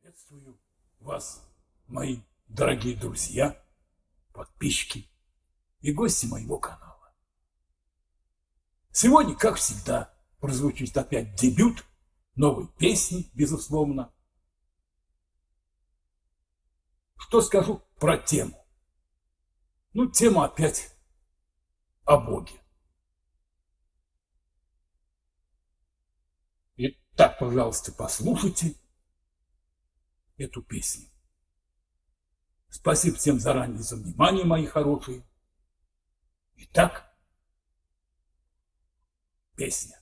Приветствую вас, мои дорогие друзья, подписчики и гости моего канала. Сегодня, как всегда, прозвучит опять дебют новой песни, безусловно. Что скажу про тему? Ну, тема опять о Боге. Итак, пожалуйста, послушайте эту песню. Спасибо всем заранее за внимание, мои хорошие. Итак, песня.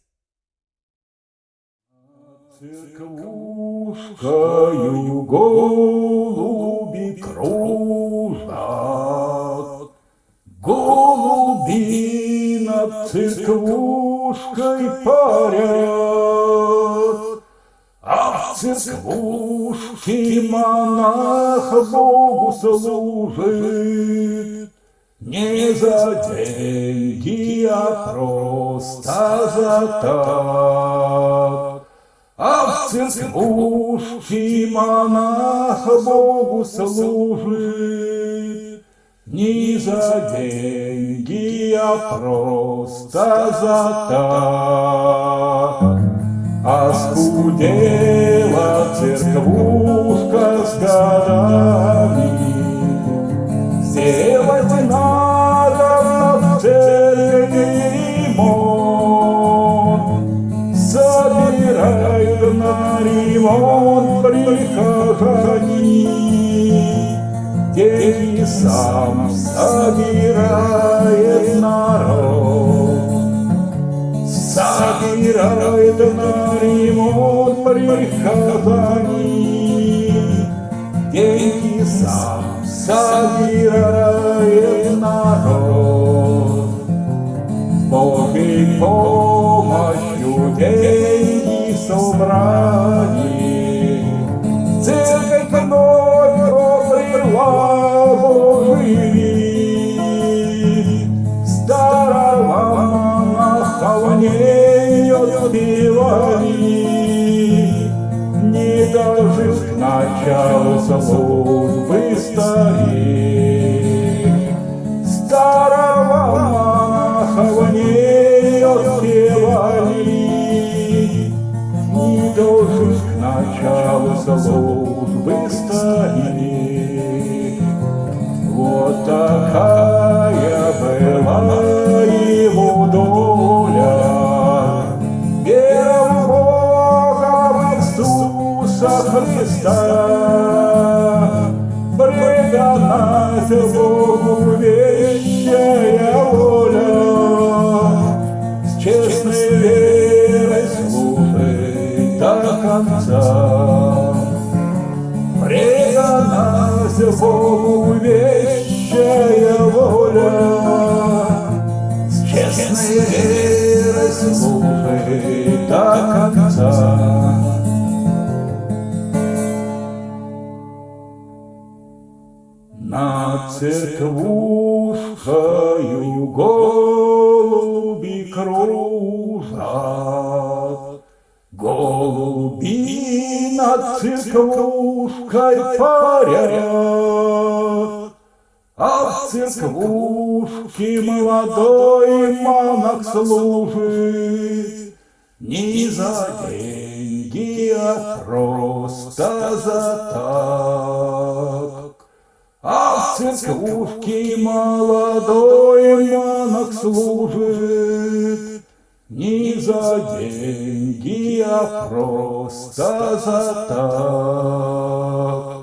Церквушкою голуби кружат, Голуби над церквушкой парят, церквушке монах Богу служит, не за деньги, а просто за так. А в церквушке монах Богу служит Не за деньги, а просто за так. А скудела церквушка с годами, Сделать надо в церкви ремонт, Собирают на ремонт прихожане, Деньги сам собирает народ. Собирает на ремонт прихожане, Деньги сам собирает народ. Божьей помощью деньги собрали, началу службы старик. Старого монаха в ней отпевали, Не дожив к началу службы старик. Вот такая была его доля, Вера в Бога, в Иисуса Христа, Преданность Богу вещая воля, С честной верой служить до конца. Преданность Богу вещая Над церквушкою голуби кружат, Голуби над церквушкой парят, А в церквушке молодой монах служит, Не за деньги, а просто за так. Церквушке молодой монах служит, Не за деньги, а просто за так.